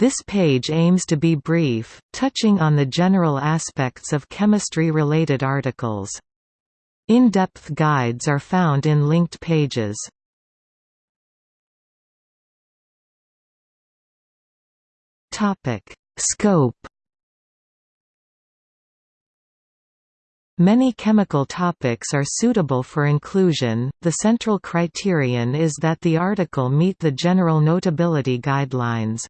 This page aims to be brief, touching on the general aspects of chemistry-related articles. In-depth guides are found in linked pages. Scope Many chemical topics are suitable for inclusion, the central criterion is that the article meet the general notability guidelines.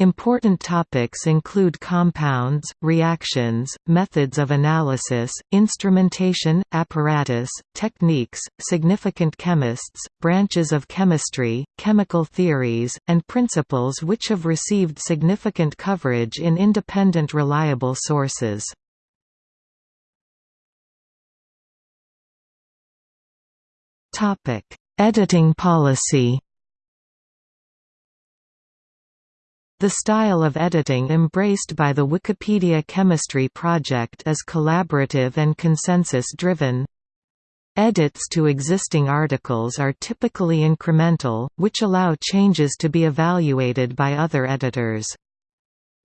Important topics include compounds, reactions, methods of analysis, instrumentation, apparatus, techniques, significant chemists, branches of chemistry, chemical theories, and principles which have received significant coverage in independent reliable sources. Editing policy The style of editing embraced by the Wikipedia Chemistry project is collaborative and consensus-driven. Edits to existing articles are typically incremental, which allow changes to be evaluated by other editors.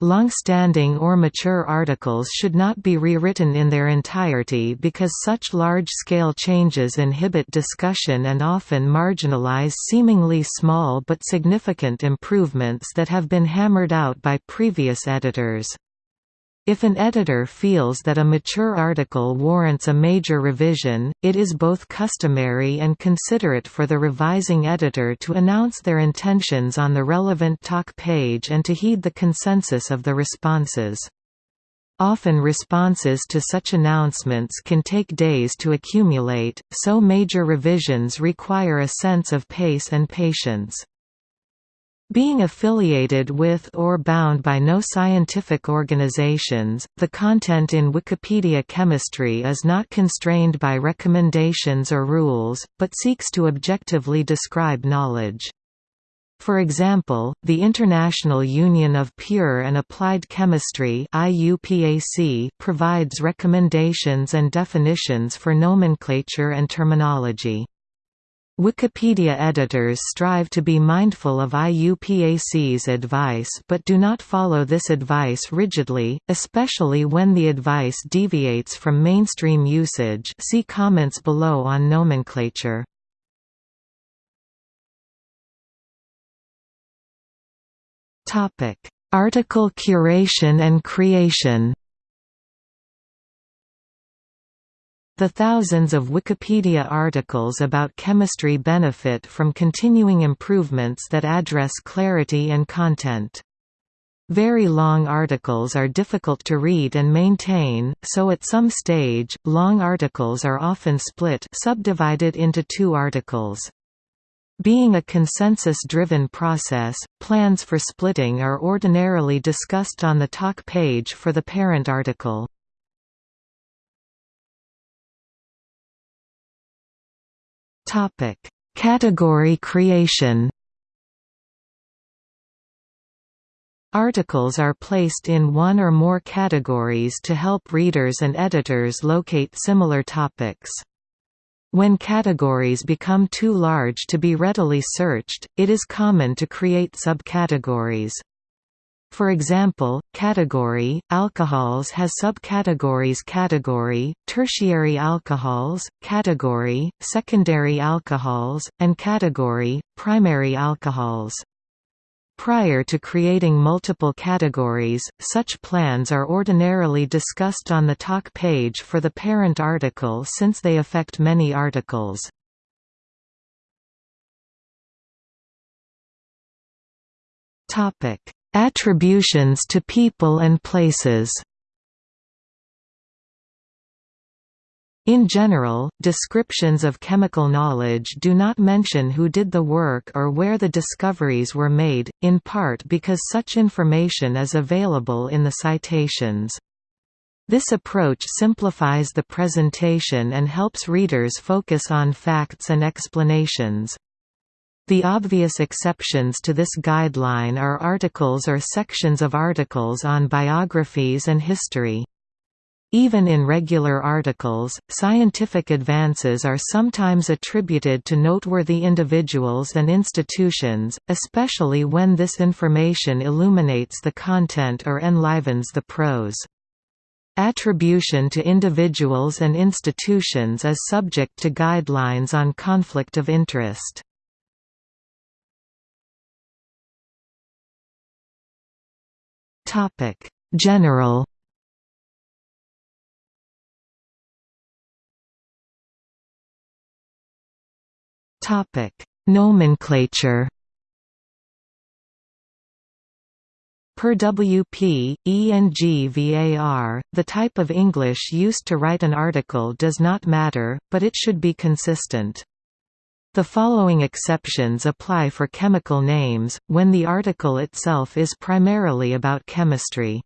Long-standing or mature articles should not be rewritten in their entirety because such large-scale changes inhibit discussion and often marginalize seemingly small but significant improvements that have been hammered out by previous editors. If an editor feels that a mature article warrants a major revision, it is both customary and considerate for the revising editor to announce their intentions on the relevant talk page and to heed the consensus of the responses. Often responses to such announcements can take days to accumulate, so major revisions require a sense of pace and patience. Being affiliated with or bound by no scientific organizations, the content in Wikipedia Chemistry is not constrained by recommendations or rules, but seeks to objectively describe knowledge. For example, the International Union of Pure and Applied Chemistry provides recommendations and definitions for nomenclature and terminology. Wikipedia editors strive to be mindful of IUPAC's advice but do not follow this advice rigidly, especially when the advice deviates from mainstream usage see comments below on nomenclature. Article curation and creation The thousands of Wikipedia articles about chemistry benefit from continuing improvements that address clarity and content. Very long articles are difficult to read and maintain, so at some stage, long articles are often split subdivided into two articles. Being a consensus-driven process, plans for splitting are ordinarily discussed on the talk page for the parent article. Topic: Category creation. Articles are placed in one or more categories to help readers and editors locate similar topics. When categories become too large to be readily searched, it is common to create subcategories. For example, category, alcohols has subcategories category, tertiary alcohols, category, secondary alcohols, and category, primary alcohols. Prior to creating multiple categories, such plans are ordinarily discussed on the talk page for the parent article since they affect many articles. Topic Attributions to people and places In general, descriptions of chemical knowledge do not mention who did the work or where the discoveries were made, in part because such information is available in the citations. This approach simplifies the presentation and helps readers focus on facts and explanations. The obvious exceptions to this guideline are articles or sections of articles on biographies and history. Even in regular articles, scientific advances are sometimes attributed to noteworthy individuals and institutions, especially when this information illuminates the content or enlivens the prose. Attribution to individuals and institutions is subject to guidelines on conflict of interest. General Topic: Nomenclature. Per WP, the type of English used to write an article does not matter, but it should be consistent. The following exceptions apply for chemical names, when the article itself is primarily about chemistry.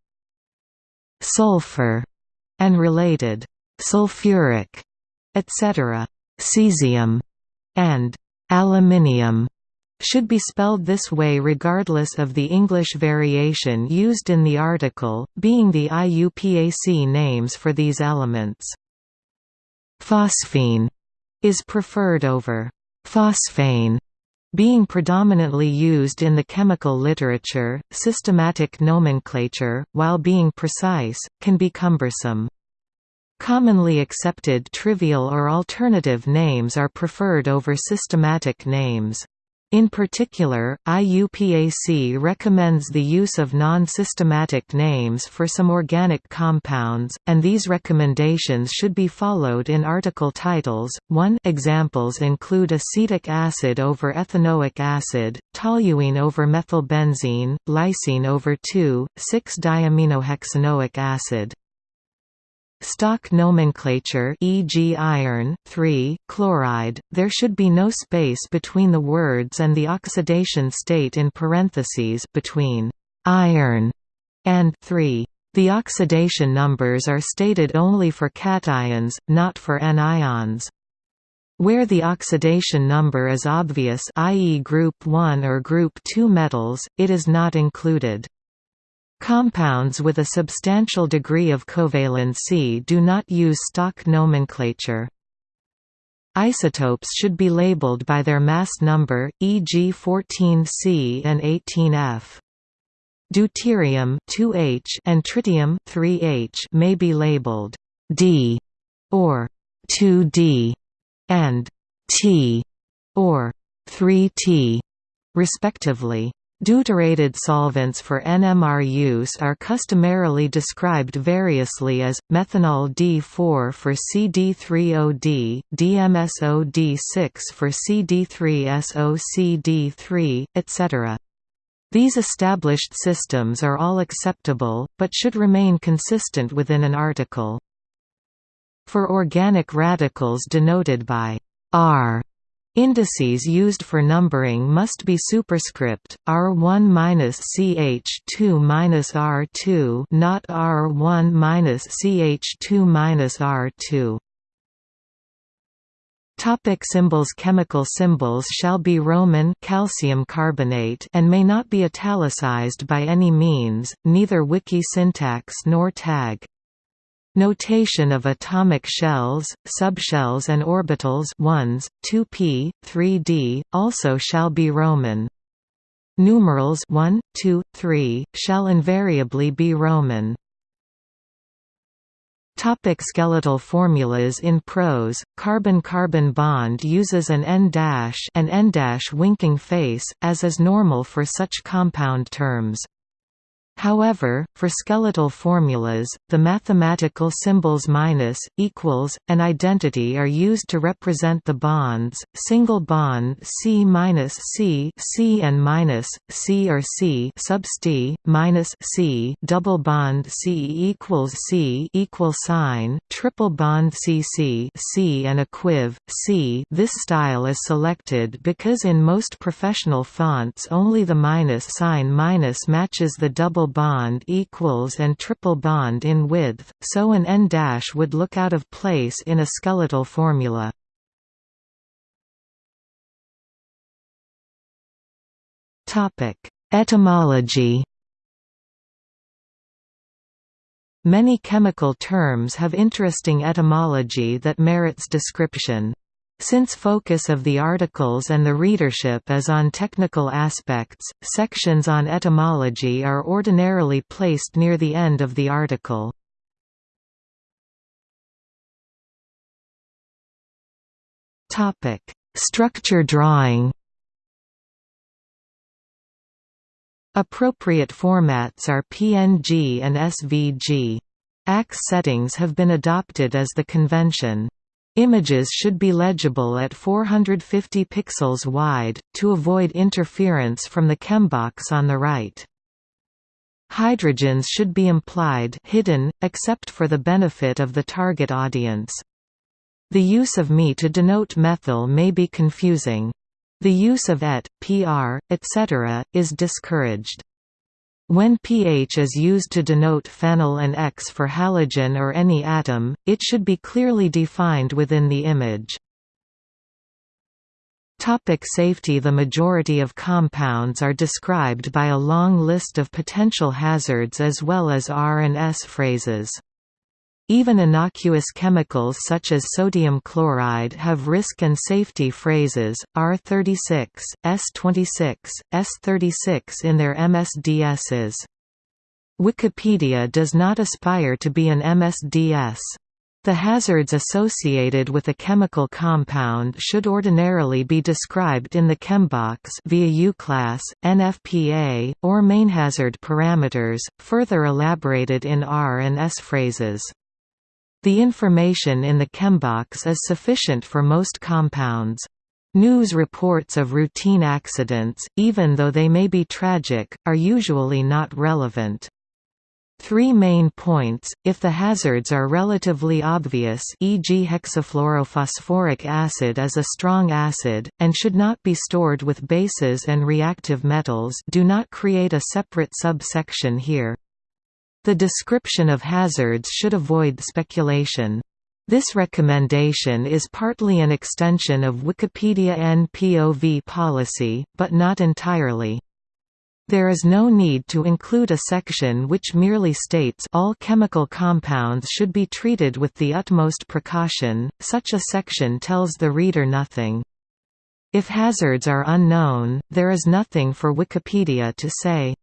Sulfur and related sulfuric, etc. Cesium and aluminium should be spelled this way regardless of the English variation used in the article, being the IUPAC names for these elements. Phosphine is preferred over phosphane, being predominantly used in the chemical literature. Systematic nomenclature, while being precise, can be cumbersome. Commonly accepted trivial or alternative names are preferred over systematic names. In particular, IUPAC recommends the use of non-systematic names for some organic compounds, and these recommendations should be followed in article titles. 1 Examples include acetic acid over ethanoic acid, toluene over methylbenzene, lysine over 2,6-diaminohexanoic acid. Stock nomenclature e.g. iron 3, chloride, there should be no space between the words and the oxidation state in parentheses between iron and 3. The oxidation numbers are stated only for cations, not for anions. Where the oxidation number is obvious i.e. group 1 or group 2 metals, it is not included. Compounds with a substantial degree of covalency do not use stock nomenclature. Isotopes should be labeled by their mass number, e.g. 14C and 18F. Deuterium 2H and tritium 3H may be labeled D or 2D and T or 3T respectively. Deuterated solvents for NMR use are customarily described variously as, methanol D4 for CD3OD, DMSO-D6 for CD3SOCD3, etc. These established systems are all acceptable, but should remain consistent within an article. For organic radicals denoted by R Indices used for numbering must be superscript R1-CH2-R2 not R1-CH2-R2. Topic symbols Chemical symbols shall be Roman calcium carbonate and may not be italicized by any means, neither wiki syntax nor tag. Notation of atomic shells, subshells and orbitals 1s, 2p, 3d, also shall be Roman. Numerals 1, 2, 3, shall invariably be Roman. Topic skeletal formulas In prose, carbon-carbon bond uses an N- an N- winking face, as is normal for such compound terms. However, for skeletal formulas, the mathematical symbols minus, equals, and identity are used to represent the bonds. Single bond C minus C, C and minus C or C subst minus C, double bond C equals C equal sign, triple bond CC C and equiv C. This style is selected because in most professional fonts only the minus sign minus matches the double bond equals and triple bond in width, so an N- dash would look out of place in a skeletal formula. Etymology Many chemical terms have interesting etymology that merits description. Since focus of the articles and the readership is on technical aspects, sections on etymology are ordinarily placed near the end of the article. Structure drawing Appropriate formats are PNG and SVG. ACS settings have been adopted as the convention. Images should be legible at 450 pixels wide, to avoid interference from the chembox on the right. Hydrogens should be implied hidden, except for the benefit of the target audience. The use of me to denote methyl may be confusing. The use of et, pr, etc., is discouraged. When pH is used to denote phenyl and X for halogen or any atom, it should be clearly defined within the image. Topic safety The majority of compounds are described by a long list of potential hazards as well as R and S phrases. Even innocuous chemicals such as sodium chloride have risk and safety phrases, R36, S26, S36 in their MSDSs. Wikipedia does not aspire to be an MSDS. The hazards associated with a chemical compound should ordinarily be described in the chembox via UClass, NFPA, or main hazard parameters, further elaborated in R and S phrases. The information in the chembox is sufficient for most compounds. News reports of routine accidents, even though they may be tragic, are usually not relevant. Three main points, if the hazards are relatively obvious e.g. hexafluorophosphoric acid is a strong acid, and should not be stored with bases and reactive metals do not create a separate subsection here. The description of hazards should avoid speculation. This recommendation is partly an extension of Wikipedia NPOV policy, but not entirely. There is no need to include a section which merely states all chemical compounds should be treated with the utmost precaution, such a section tells the reader nothing. If hazards are unknown, there is nothing for Wikipedia to say.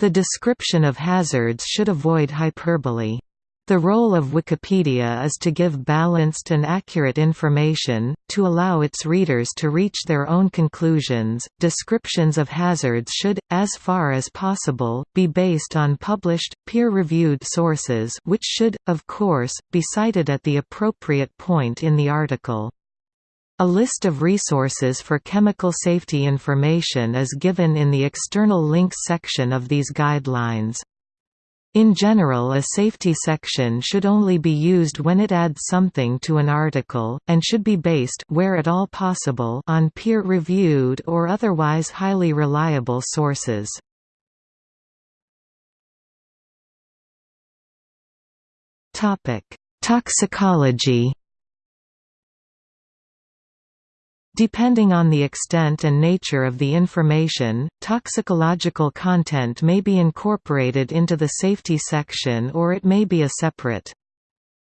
The description of hazards should avoid hyperbole. The role of Wikipedia is to give balanced and accurate information, to allow its readers to reach their own conclusions. Descriptions of hazards should, as far as possible, be based on published, peer reviewed sources, which should, of course, be cited at the appropriate point in the article. A list of resources for chemical safety information is given in the external links section of these guidelines. In general a safety section should only be used when it adds something to an article, and should be based where at all possible on peer-reviewed or otherwise highly reliable sources. Toxicology Depending on the extent and nature of the information, toxicological content may be incorporated into the safety section or it may be a separate.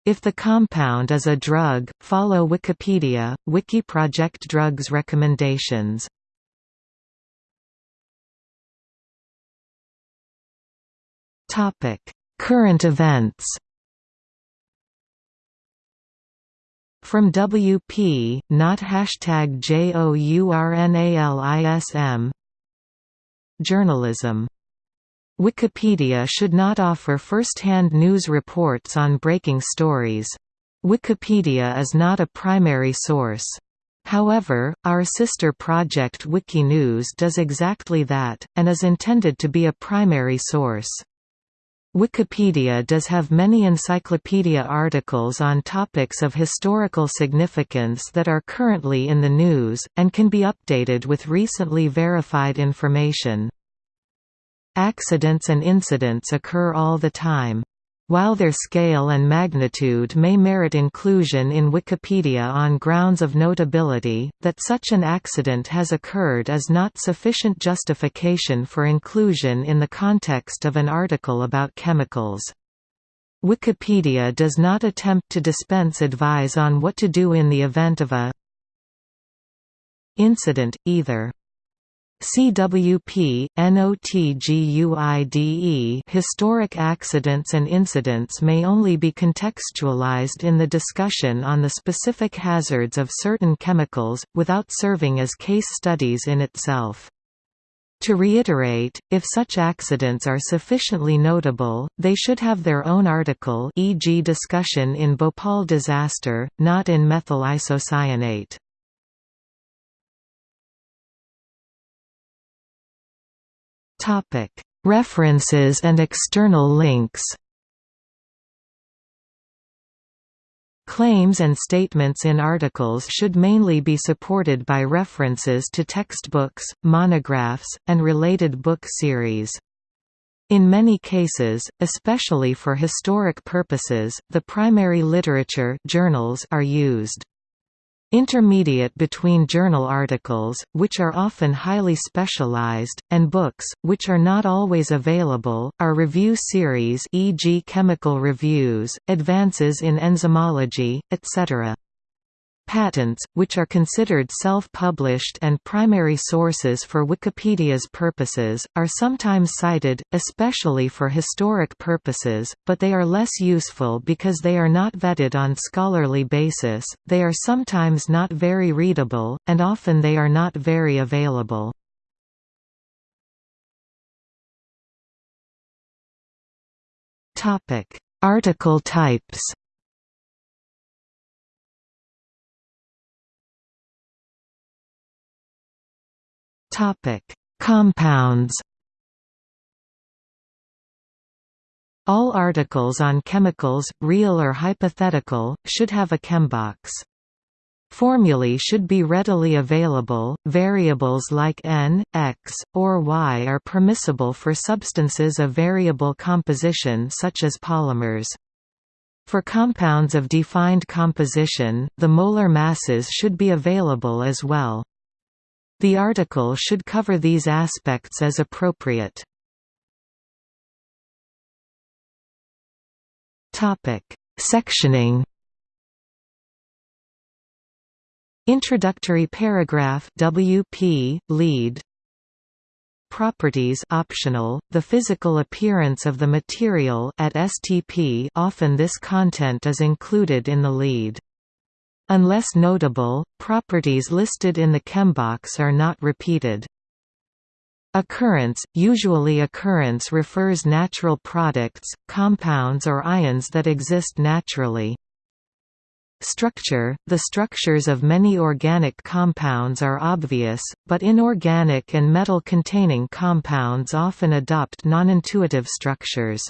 If the compound is a drug, follow Wikipedia, Wiki Project Drugs recommendations. Current events From WP, not hashtag JOURNALISM Journalism Wikipedia should not offer first-hand news reports on breaking stories. Wikipedia is not a primary source. However, our sister project Wikinews does exactly that, and is intended to be a primary source. Wikipedia does have many encyclopedia articles on topics of historical significance that are currently in the news, and can be updated with recently verified information. Accidents and incidents occur all the time. While their scale and magnitude may merit inclusion in Wikipedia on grounds of notability, that such an accident has occurred is not sufficient justification for inclusion in the context of an article about chemicals. Wikipedia does not attempt to dispense advice on what to do in the event of a incident, either. CWP, NOTGUIDE Historic accidents and incidents may only be contextualized in the discussion on the specific hazards of certain chemicals, without serving as case studies in itself. To reiterate, if such accidents are sufficiently notable, they should have their own article e.g. discussion in Bhopal disaster, not in methyl isocyanate. References and external links Claims and statements in articles should mainly be supported by references to textbooks, monographs, and related book series. In many cases, especially for historic purposes, the primary literature journals are used. Intermediate between journal articles, which are often highly specialized, and books, which are not always available, are review series e.g. chemical reviews, advances in enzymology, etc. Patents, which are considered self-published and primary sources for Wikipedia's purposes, are sometimes cited, especially for historic purposes, but they are less useful because they are not vetted on scholarly basis, they are sometimes not very readable, and often they are not very available. Article types Topic: Compounds. All articles on chemicals, real or hypothetical, should have a chembox. Formulae should be readily available. Variables like n, x, or y are permissible for substances of variable composition such as polymers. For compounds of defined composition, the molar masses should be available as well. The article should cover these aspects as appropriate. Sectioning. Introductory paragraph WP lead Properties optional, the physical appearance of the material at STP often this content is included in the lead. Unless notable, properties listed in the chembox are not repeated. Occurrence – Usually occurrence refers natural products, compounds or ions that exist naturally. Structure – The structures of many organic compounds are obvious, but inorganic and metal-containing compounds often adopt non-intuitive structures.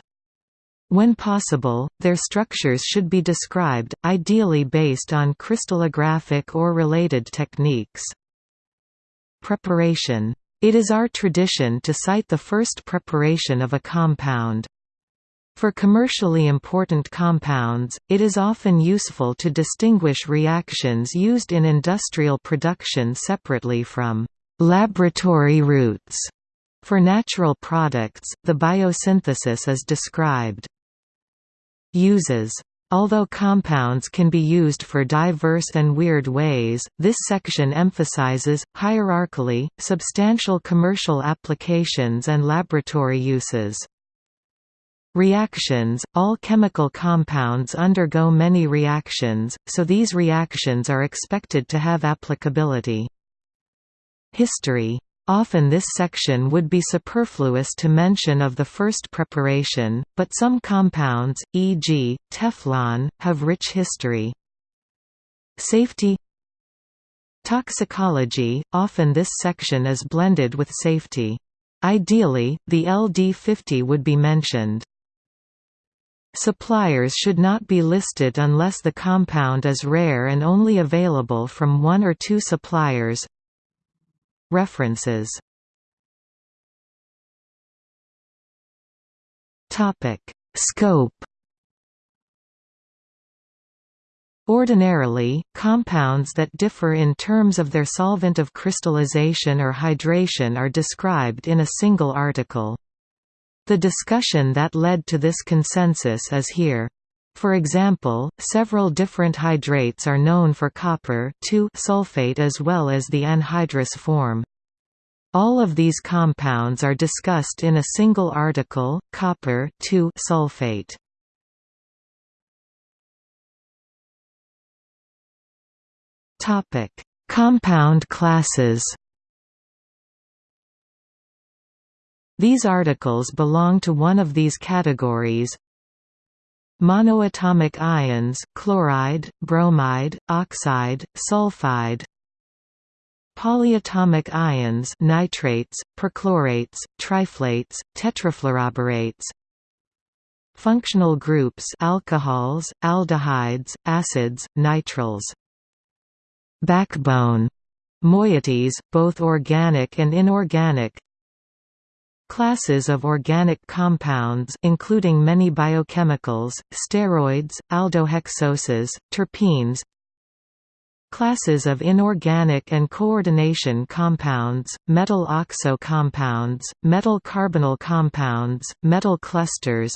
When possible, their structures should be described, ideally based on crystallographic or related techniques. Preparation. It is our tradition to cite the first preparation of a compound. For commercially important compounds, it is often useful to distinguish reactions used in industrial production separately from laboratory routes. For natural products, the biosynthesis is described. Uses Although compounds can be used for diverse and weird ways, this section emphasizes, hierarchically, substantial commercial applications and laboratory uses. Reactions – All chemical compounds undergo many reactions, so these reactions are expected to have applicability. History Often this section would be superfluous to mention of the first preparation, but some compounds, e.g., Teflon, have rich history. Safety Toxicology – Often this section is blended with safety. Ideally, the LD50 would be mentioned. Suppliers should not be listed unless the compound is rare and only available from one or two suppliers References Topic Scope Ordinarily, compounds that differ in terms of their solvent of crystallization or hydration are described in a single article. The discussion that led to this consensus is here. For example, several different hydrates are known for copper sulfate as well as the anhydrous form. All of these compounds are discussed in a single article, copper sulfate. Compound classes. These articles belong to one of these categories. Monoatomic ions chloride, bromide, oxide, sulfide. Polyatomic ions nitrates, perchlorates, triflates, tetrafluoroborates Functional groups alcohols, aldehydes, acids, nitriles Backbone. Moieties, both organic and inorganic Classes of organic compounds including many biochemicals, steroids, aldohexoses, terpenes Classes of inorganic and coordination compounds, metal oxo compounds, metal carbonyl compounds, metal clusters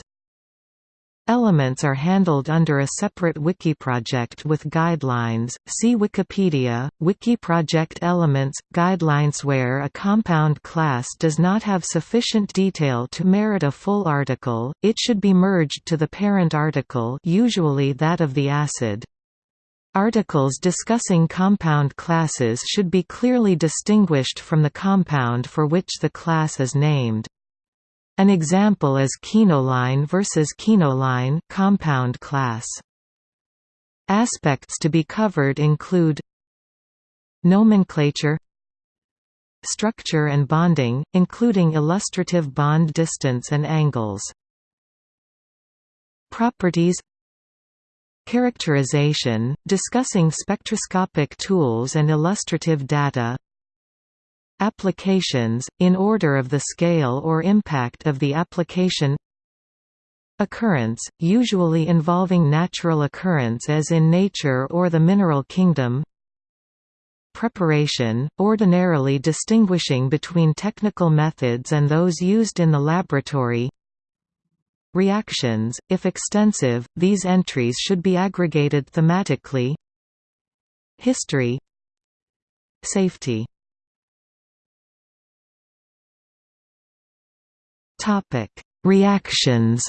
Elements are handled under a separate wiki project with guidelines. See Wikipedia, Wiki project elements guidelines where a compound class does not have sufficient detail to merit a full article, it should be merged to the parent article, usually that of the acid. Articles discussing compound classes should be clearly distinguished from the compound for which the class is named. An example is quinoline versus quinoline compound class. Aspects to be covered include Nomenclature Structure and bonding, including illustrative bond distance and angles Properties Characterization, discussing spectroscopic tools and illustrative data Applications, in order of the scale or impact of the application. Occurrence, usually involving natural occurrence as in nature or the mineral kingdom. Preparation, ordinarily distinguishing between technical methods and those used in the laboratory. Reactions, if extensive, these entries should be aggregated thematically. History. Safety Topic: Reactions.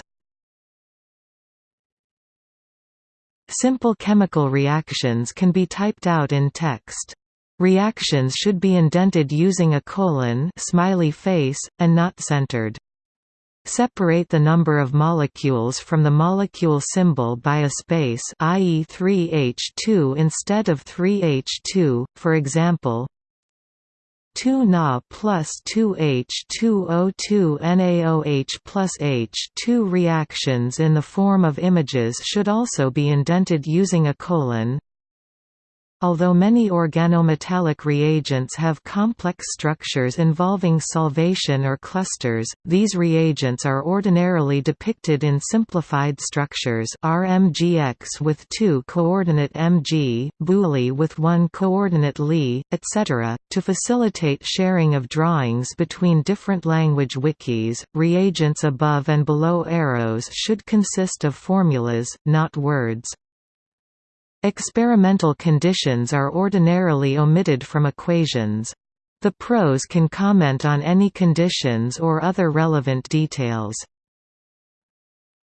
Simple chemical reactions can be typed out in text. Reactions should be indented using a colon smiley face, and not centered. Separate the number of molecules from the molecule symbol by a space i.e. 3H2 instead of 3H2, for example 2 Na plus 2H2O2 NaOH plus H2 reactions in the form of images should also be indented using a colon. Although many organometallic reagents have complex structures involving solvation or clusters, these reagents are ordinarily depicted in simplified structures RMGX with two coordinate mg, BuLi with one coordinate Li, etc. To facilitate sharing of drawings between different language wikis, reagents above and below arrows should consist of formulas, not words. Experimental conditions are ordinarily omitted from equations. The pros can comment on any conditions or other relevant details.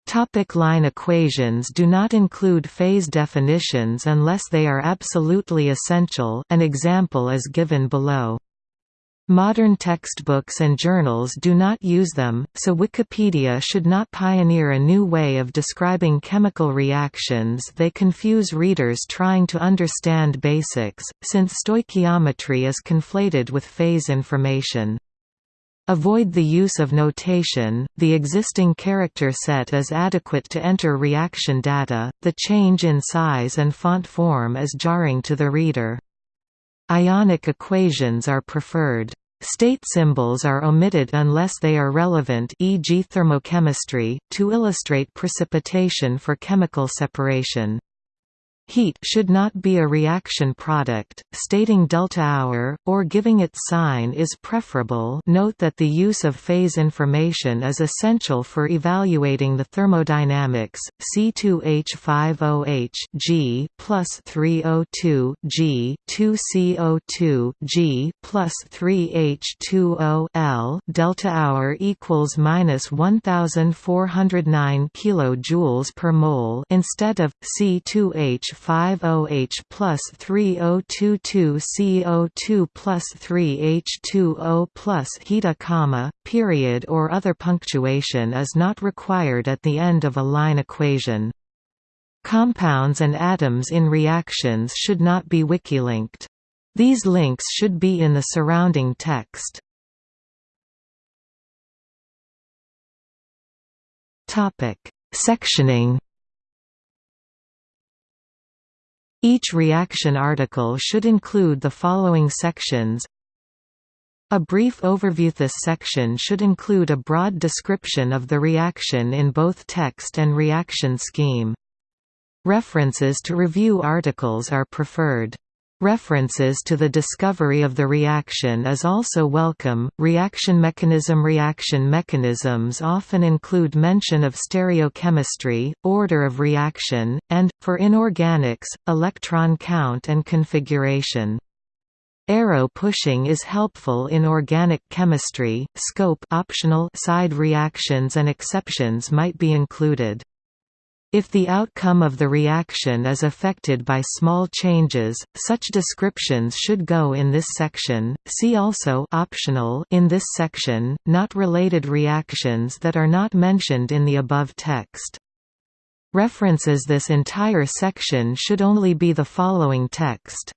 Topic line equations do not include phase definitions unless they are absolutely essential an example is given below. Modern textbooks and journals do not use them, so Wikipedia should not pioneer a new way of describing chemical reactions they confuse readers trying to understand basics, since stoichiometry is conflated with phase information. Avoid the use of notation, the existing character set is adequate to enter reaction data, the change in size and font form is jarring to the reader. Ionic equations are preferred. State symbols are omitted unless they are relevant e.g. thermochemistry, to illustrate precipitation for chemical separation. Heat should not be a reaction product, stating delta hour, or giving its sign is preferable. Note that the use of phase information is essential for evaluating the thermodynamics, C2H5OH G plus 3O2 G 2CO2 G plus 3H2O L delta hour equals minus 1409 kilojoules per mole instead of C2H 5OH plus 3022 CO2 plus 3H2O plus heta comma, period or other punctuation is not required at the end of a line equation. Compounds and atoms in reactions should not be wiki-linked. These links should be in the surrounding text. Sectioning Each reaction article should include the following sections A brief overview This section should include a broad description of the reaction in both text and reaction scheme. References to review articles are preferred. References to the discovery of the reaction is also welcome. Reaction mechanism Reaction mechanisms often include mention of stereochemistry, order of reaction, and, for inorganics, electron count and configuration. Arrow pushing is helpful in organic chemistry. Scope optional side reactions and exceptions might be included. If the outcome of the reaction is affected by small changes, such descriptions should go in this section. See also optional in this section, not related reactions that are not mentioned in the above text. References This entire section should only be the following text.